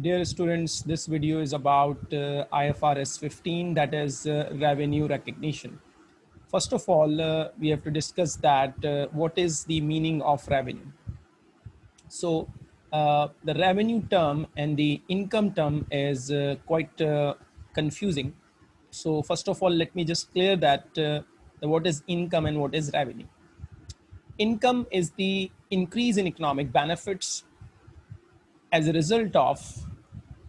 Dear students, this video is about uh, IFRS 15, that is uh, revenue recognition. First of all, uh, we have to discuss that uh, what is the meaning of revenue. So uh, the revenue term and the income term is uh, quite confusing. So first of all, let me just clear that what is income and what is revenue. Income is the increase in economic benefits as a result of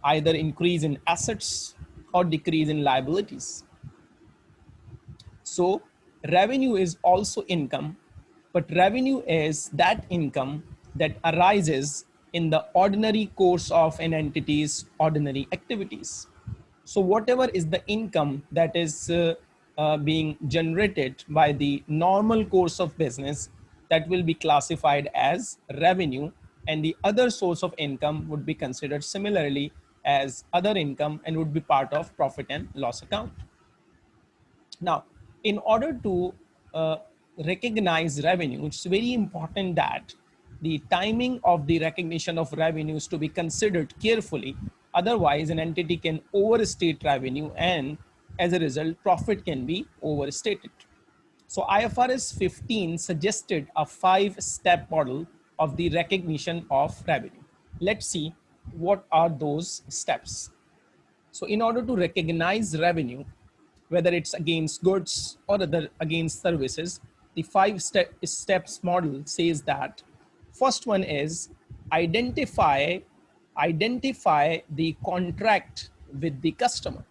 either increase in assets or decrease in liabilities. So revenue is also income, but revenue is that income that arises in the ordinary course of an entity's ordinary activities. So whatever is the income that is uh, uh, being generated by the normal course of business that will be classified as revenue and the other source of income would be considered similarly as other income and would be part of profit and loss account. Now, in order to uh, recognize revenue, it's very important that the timing of the recognition of revenues to be considered carefully. Otherwise, an entity can overstate revenue and as a result, profit can be overstated. So IFRS 15 suggested a five step model of the recognition of revenue. Let's see what are those steps. So in order to recognize revenue, whether it's against goods or other against services, the five step, steps model says that first one is identify, identify the contract with the customer.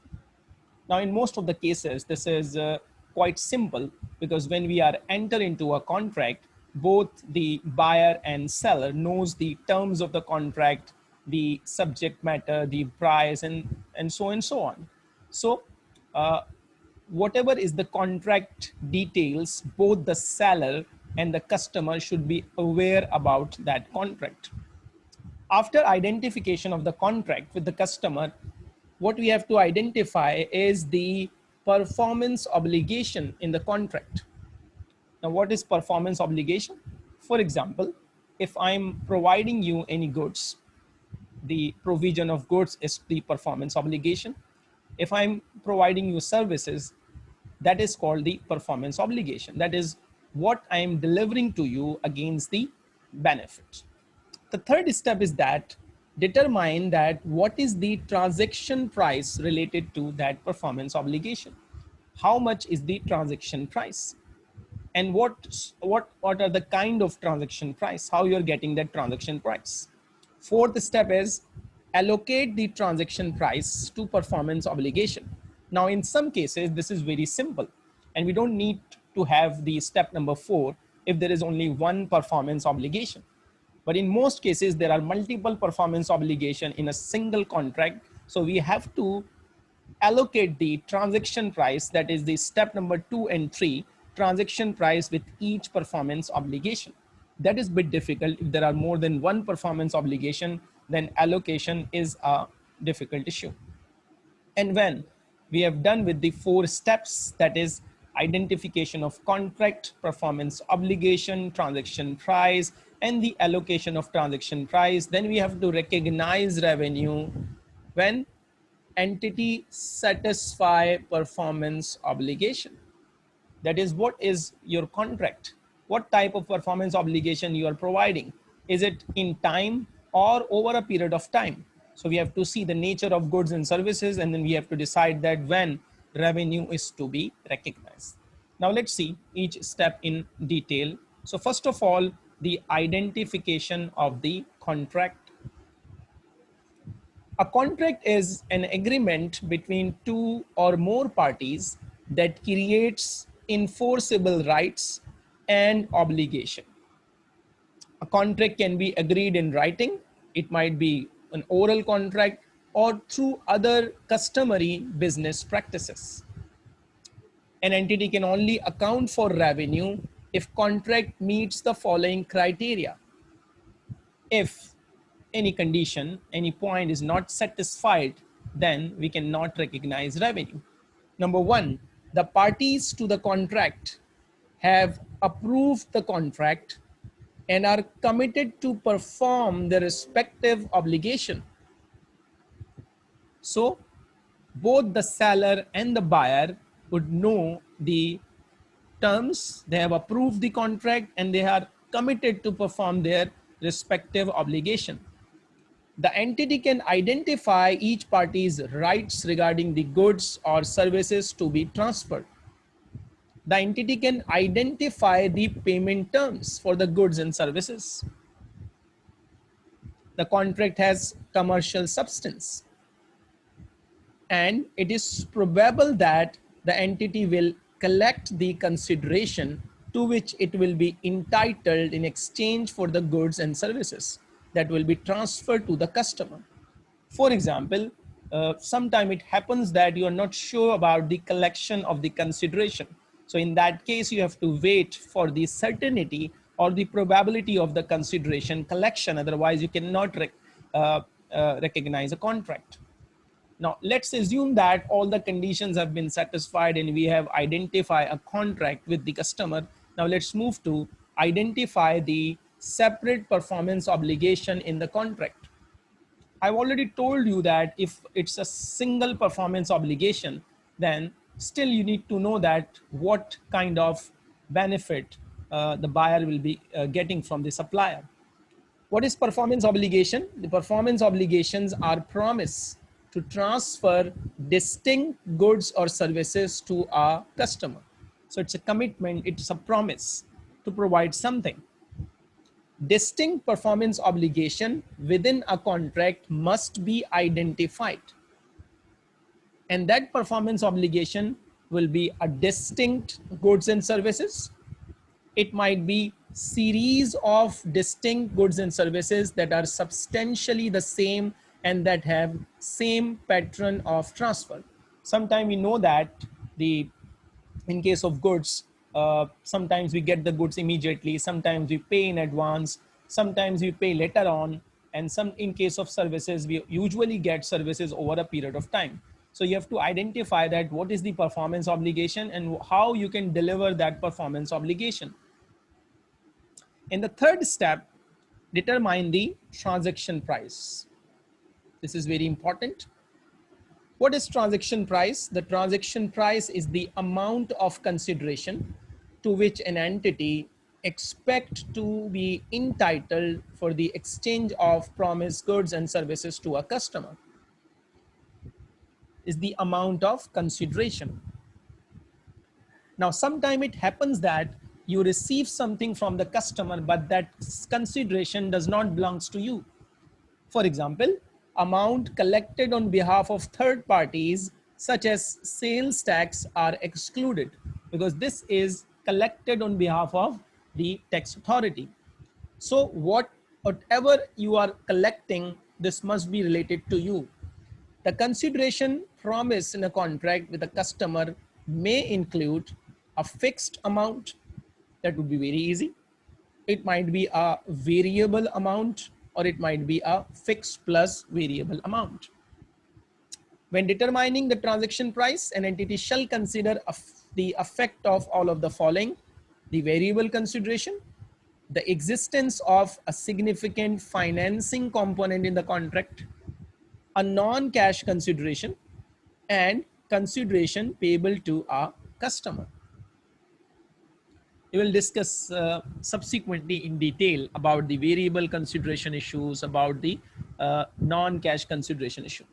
Now, in most of the cases, this is uh, quite simple because when we are enter into a contract, both the buyer and seller knows the terms of the contract, the subject matter, the price, and, and so and so on. So uh, whatever is the contract details, both the seller and the customer should be aware about that contract. After identification of the contract with the customer, what we have to identify is the performance obligation in the contract. Now, what is performance obligation? For example, if I'm providing you any goods, the provision of goods is the performance obligation. If I'm providing you services, that is called the performance obligation. That is what I am delivering to you against the benefit. The third step is that determine that what is the transaction price related to that performance obligation. How much is the transaction price? And what, what, what are the kind of transaction price? How you're getting that transaction price? Fourth step is allocate the transaction price to performance obligation. Now, in some cases, this is very simple and we don't need to have the step number four if there is only one performance obligation. But in most cases, there are multiple performance obligation in a single contract. So we have to allocate the transaction price, that is the step number two and three, transaction price with each performance obligation. That is a bit difficult. If there are more than one performance obligation, then allocation is a difficult issue. And when we have done with the four steps, that is identification of contract, performance obligation, transaction price, and the allocation of transaction price. Then we have to recognize revenue when entity satisfy performance obligation. That is what is your contract? What type of performance obligation you are providing? Is it in time or over a period of time? So we have to see the nature of goods and services and then we have to decide that when revenue is to be recognized. Now let's see each step in detail. So first of all, the identification of the contract. A contract is an agreement between two or more parties that creates enforceable rights and obligation. A contract can be agreed in writing. It might be an oral contract or through other customary business practices. An entity can only account for revenue if contract meets the following criteria. If any condition, any point is not satisfied, then we cannot recognize revenue. Number one, the parties to the contract have approved the contract and are committed to perform their respective obligation. So both the seller and the buyer would know the terms, they have approved the contract and they are committed to perform their respective obligation. The entity can identify each party's rights regarding the goods or services to be transferred. The entity can identify the payment terms for the goods and services. The contract has commercial substance and it is probable that the entity will collect the consideration to which it will be entitled in exchange for the goods and services that will be transferred to the customer. For example, uh, sometime it happens that you are not sure about the collection of the consideration. So in that case, you have to wait for the certainty or the probability of the consideration collection. Otherwise, you cannot rec uh, uh, recognize a contract. Now let's assume that all the conditions have been satisfied and we have identified a contract with the customer. Now let's move to identify the separate performance obligation in the contract. I've already told you that if it's a single performance obligation, then still you need to know that what kind of benefit uh, the buyer will be uh, getting from the supplier. What is performance obligation? The performance obligations are promise to transfer distinct goods or services to a customer. So it's a commitment, it's a promise to provide something. Distinct performance obligation within a contract must be identified. And that performance obligation will be a distinct goods and services. It might be series of distinct goods and services that are substantially the same and that have same pattern of transfer. Sometimes we know that the in case of goods, uh, sometimes we get the goods immediately, sometimes we pay in advance, sometimes we pay later on, and some in case of services, we usually get services over a period of time. So you have to identify that what is the performance obligation and how you can deliver that performance obligation. In the third step, determine the transaction price. This is very important. What is transaction price? The transaction price is the amount of consideration to which an entity expect to be entitled for the exchange of promised goods and services to a customer is the amount of consideration. Now, sometime it happens that you receive something from the customer, but that consideration does not belongs to you. For example, amount collected on behalf of third parties such as sales tax are excluded because this is collected on behalf of the tax authority. So what, whatever you are collecting, this must be related to you. The consideration promised in a contract with a customer may include a fixed amount that would be very easy. It might be a variable amount or it might be a fixed plus variable amount. When determining the transaction price, an entity shall consider the effect of all of the following, the variable consideration, the existence of a significant financing component in the contract, a non-cash consideration, and consideration payable to a customer we will discuss uh, subsequently in detail about the variable consideration issues, about the uh, non-cash consideration issue.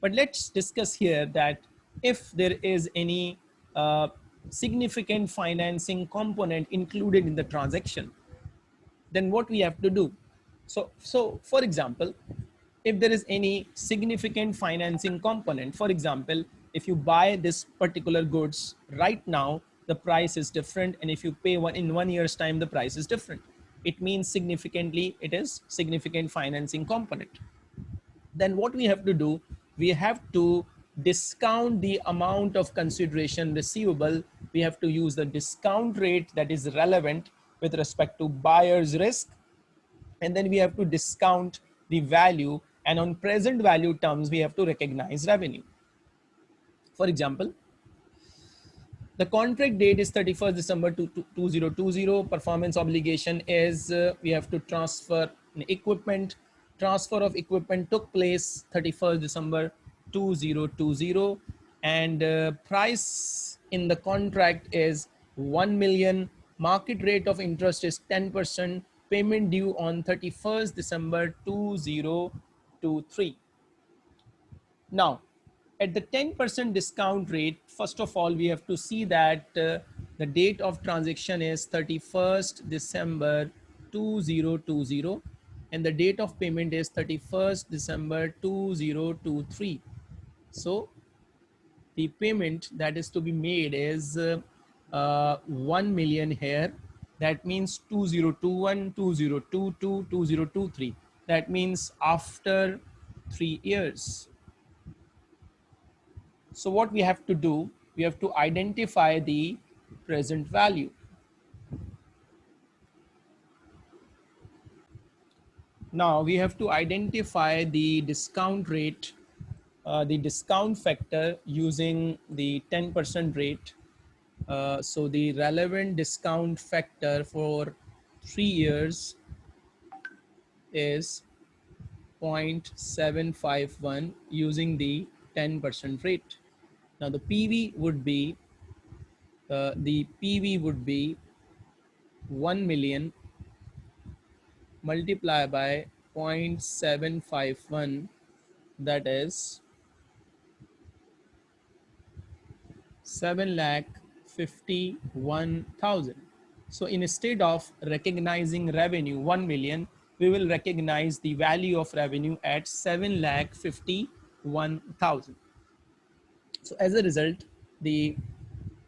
But let's discuss here that if there is any uh, significant financing component included in the transaction, then what we have to do. So, so for example, if there is any significant financing component, for example, if you buy this particular goods right now the price is different. And if you pay one in one year's time, the price is different. It means significantly, it is significant financing component. Then what we have to do, we have to discount the amount of consideration receivable. We have to use the discount rate that is relevant with respect to buyer's risk. And then we have to discount the value and on present value terms, we have to recognize revenue. For example, the contract date is 31st December 2020. Performance obligation is uh, we have to transfer equipment. Transfer of equipment took place 31st December 2020 and uh, price in the contract is 1 million market rate of interest is 10% payment due on 31st December 2023 now at the 10% discount rate first of all we have to see that uh, the date of transaction is 31st December 2020 and the date of payment is 31st December 2023 so the payment that is to be made is uh, uh, 1 million here. That means 2021 2022 2023 that means after three years so what we have to do we have to identify the present value now we have to identify the discount rate uh, the discount factor using the 10% rate. Uh, so the relevant discount factor for three years is 0.751 using the 10% rate. Now the PV would be, uh, the PV would be 1 million multiplied by 0.751 that is 7 lakh 51,000. So instead of recognizing revenue 1 million, we will recognize the value of revenue at 7 lakh 51,000. So as a result, the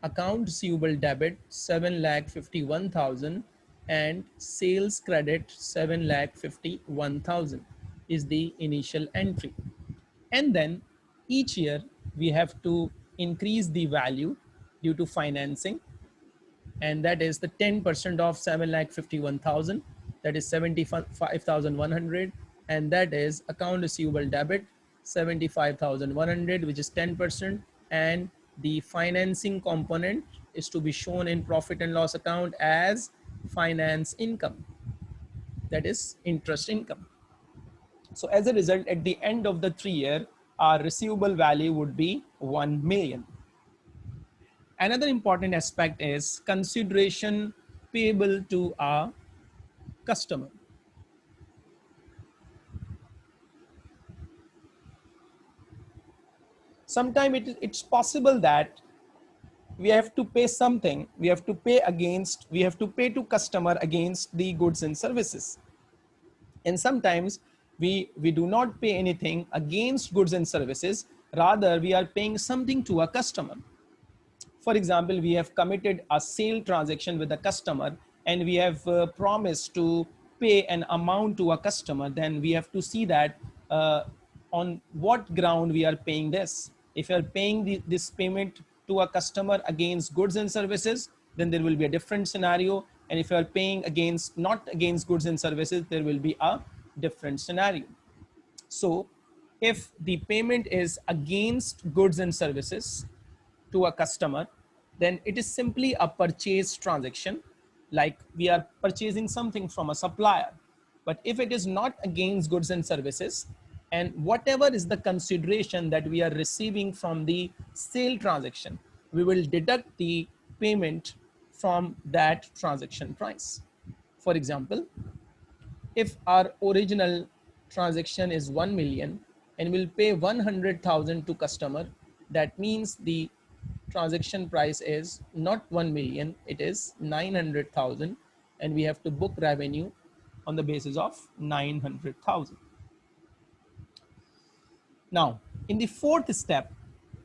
account receivable debit 7 lakh 51,000 and sales credit 7 lakh 51,000 is the initial entry. And then each year we have to increase the value due to financing and that is the 10% of 7 lakh 51,000 that is 75,100 and that is account receivable debit 75,100 which is 10% and the financing component is to be shown in profit and loss account as finance income that is interest income so as a result at the end of the three year our receivable value would be 1 million. Another important aspect is consideration payable to a customer. Sometimes it, it's possible that we have to pay something, we have to pay against, we have to pay to customer against the goods and services. And sometimes we, we do not pay anything against goods and services. Rather, we are paying something to a customer. For example, we have committed a sale transaction with a customer and we have uh, promised to pay an amount to a customer. Then we have to see that uh, on what ground we are paying this. If you are paying the, this payment to a customer against goods and services, then there will be a different scenario. And if you are paying against not against goods and services, there will be a different scenario. So if the payment is against goods and services to a customer, then it is simply a purchase transaction like we are purchasing something from a supplier. But if it is not against goods and services and whatever is the consideration that we are receiving from the sale transaction, we will deduct the payment from that transaction price. For example, if our original transaction is 1 million and we'll pay 100,000 to customer, that means the transaction price is not 1 million, it is 900,000 and we have to book revenue on the basis of 900,000. Now, in the fourth step,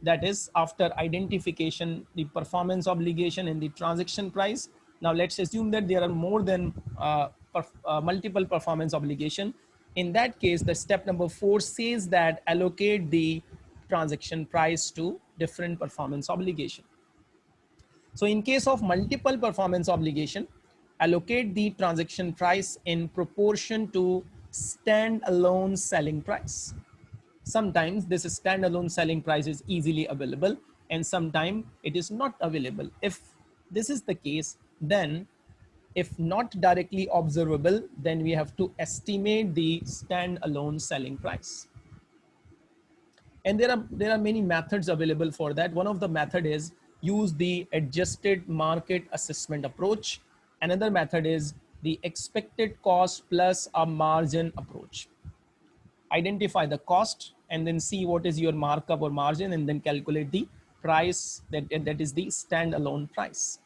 that is after identification, the performance obligation and the transaction price. Now let's assume that there are more than uh, uh, multiple performance obligation. In that case, the step number four says that allocate the transaction price to different performance obligation. So in case of multiple performance obligation, allocate the transaction price in proportion to stand-alone selling price. Sometimes this stand-alone selling price is easily available and sometimes it is not available. If this is the case, then if not directly observable, then we have to estimate the standalone selling price. And there are, there are many methods available for that. One of the method is use the adjusted market assessment approach. Another method is the expected cost plus a margin approach. Identify the cost and then see what is your markup or margin and then calculate the price that, that is the standalone price.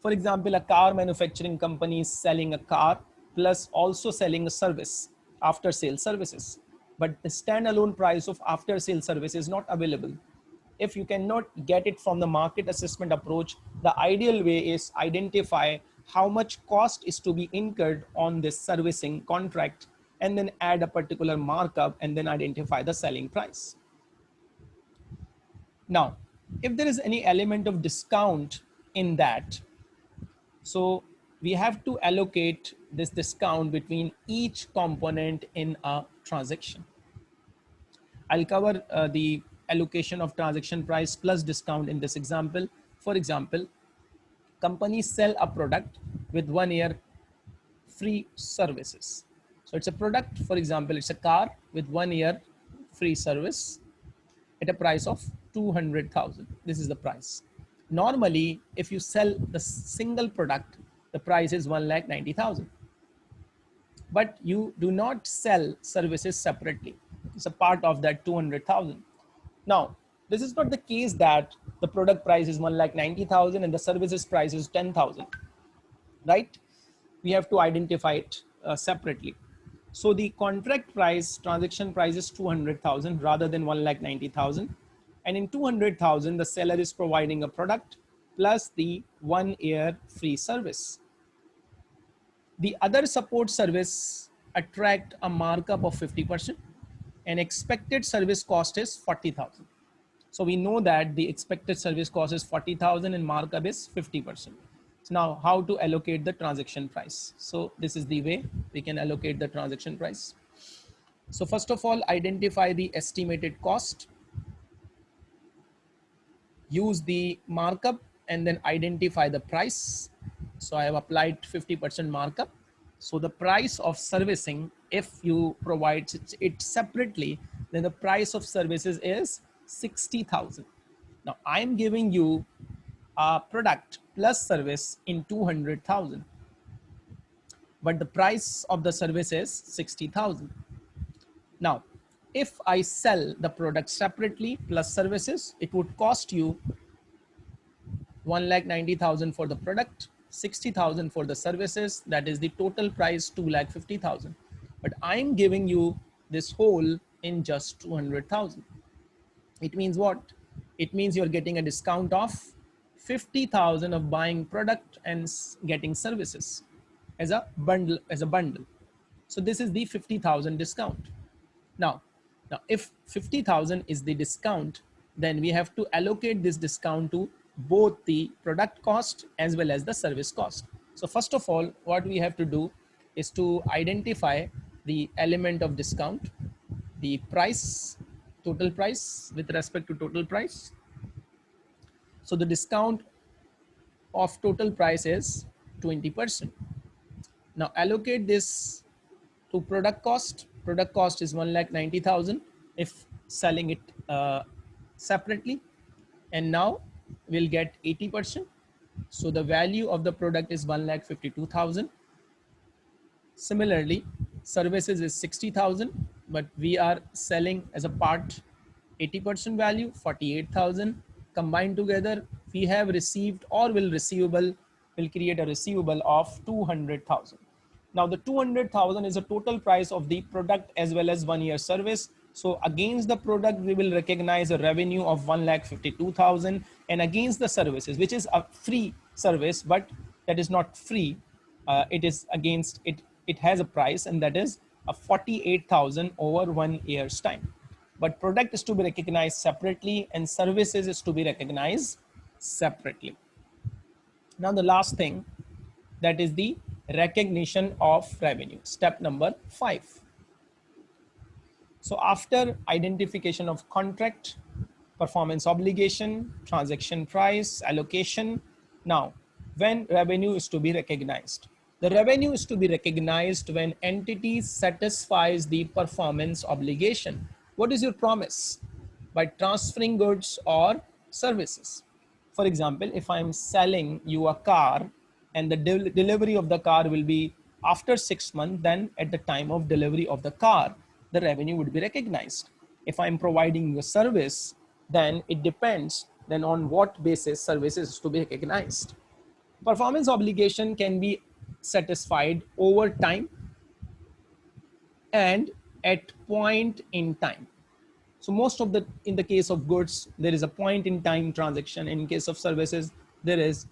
For example, a car manufacturing company is selling a car plus also selling a service after sale services. But the standalone price of after sale service is not available. If you cannot get it from the market assessment approach, the ideal way is identify how much cost is to be incurred on this servicing contract and then add a particular markup and then identify the selling price. Now, if there is any element of discount in that, so we have to allocate this discount between each component in a transaction. I'll cover uh, the allocation of transaction price plus discount in this example. For example, companies sell a product with one year free services. So it's a product, for example, it's a car with one year free service at a price of 200,000. This is the price. Normally, if you sell the single product, the price is 1 lakh 90,000. But you do not sell services separately. It's a part of that 200,000. Now, this is not the case that the product price is 1 lakh 90,000 and the services price is 10,000, right? We have to identify it uh, separately. So the contract price, transaction price is 200,000 rather than 1 lakh 90,000. And in 200,000, the seller is providing a product plus the one year free service. The other support service attract a markup of 50% and expected service cost is 40,000. So we know that the expected service cost is 40,000 and markup is 50%. So now how to allocate the transaction price. So this is the way we can allocate the transaction price. So first of all, identify the estimated cost. Use the markup and then identify the price. So I have applied 50% markup. So the price of servicing, if you provide it separately, then the price of services is 60,000. Now I'm giving you a product plus service in 200,000. But the price of the service is 60,000. Now, if I sell the product separately plus services, it would cost you 1,90,000 for the product, 60,000 for the services. That is the total price 2,50,000. But I'm giving you this whole in just 200,000. It means what? It means you're getting a discount of 50,000 of buying product and getting services as a bundle as a bundle. So this is the 50,000 discount. Now, now if 50,000 is the discount, then we have to allocate this discount to both the product cost as well as the service cost. So first of all, what we have to do is to identify the element of discount, the price, total price with respect to total price, so the discount of total price is 20%. Now allocate this to product cost. Product cost is 1 lakh 90,000 if selling it uh, separately. And now we'll get 80%. So the value of the product is 1 lakh 52,000. Similarly, services is 60,000, but we are selling as a part 80% value, 48,000 combined together, we have received or will receivable, will create a receivable of 200,000. Now the 200,000 is the total price of the product as well as one year service. So against the product, we will recognize a revenue of 1,52,000 and against the services, which is a free service, but that is not free. Uh, it is against it, it has a price and that is a 48,000 over one year's time but product is to be recognized separately and services is to be recognized separately. Now the last thing that is the recognition of revenue, step number five. So after identification of contract, performance obligation, transaction price, allocation, now when revenue is to be recognized. The revenue is to be recognized when entity satisfies the performance obligation What is your promise? By transferring goods or services. For example, if I'm selling you a car and the del delivery of the car will be after six months, then at the time of delivery of the car, the revenue would be recognized. If I'm providing you a service, then it depends then on what basis services to be recognized. Performance obligation can be satisfied over time and at point in time. So most of the, in the case of goods, there is a point in time transaction. In case of services, there is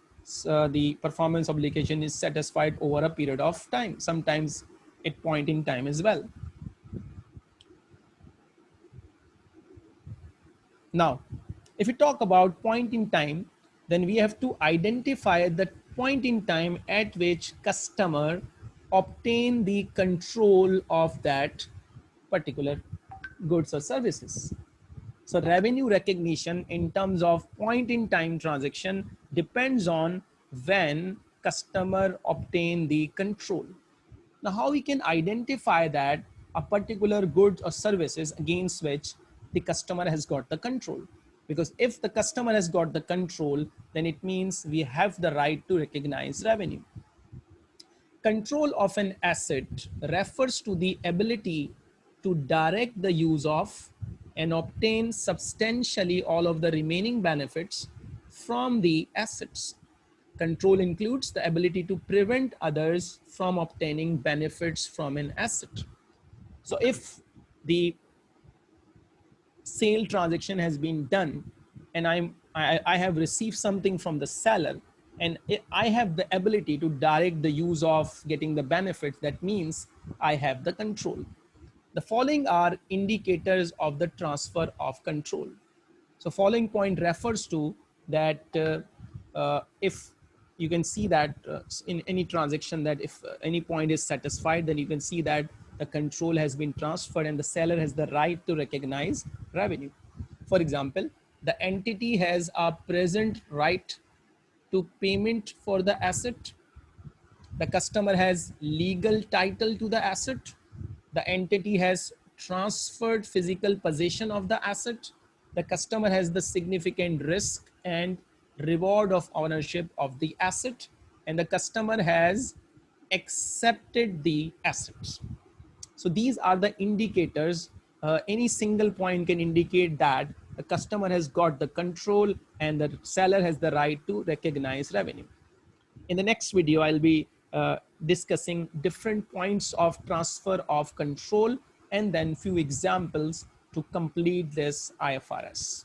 uh, the performance obligation is satisfied over a period of time, sometimes at point in time as well. Now, if we talk about point in time, then we have to identify the point in time at which customer obtain the control of that particular goods or services. So revenue recognition in terms of point in time transaction depends on when customer obtain the control. Now how we can identify that a particular goods or services against which the customer has got the control. Because if the customer has got the control, then it means we have the right to recognize revenue. Control of an asset refers to the ability to direct the use of and obtain substantially all of the remaining benefits from the assets. Control includes the ability to prevent others from obtaining benefits from an asset. So if the sale transaction has been done and I'm, I, I have received something from the seller and I have the ability to direct the use of getting the benefits, that means I have the control. The following are indicators of the transfer of control. So following point refers to that uh, uh, if you can see that uh, in any transaction that if uh, any point is satisfied, then you can see that the control has been transferred and the seller has the right to recognize revenue. For example, the entity has a present right to payment for the asset. The customer has legal title to the asset. The entity has transferred physical possession of the asset. The customer has the significant risk and reward of ownership of the asset and the customer has accepted the assets. So these are the indicators. Uh, any single point can indicate that the customer has got the control and the seller has the right to recognize revenue. In the next video, I'll be uh, discussing different points of transfer of control and then few examples to complete this IFRS.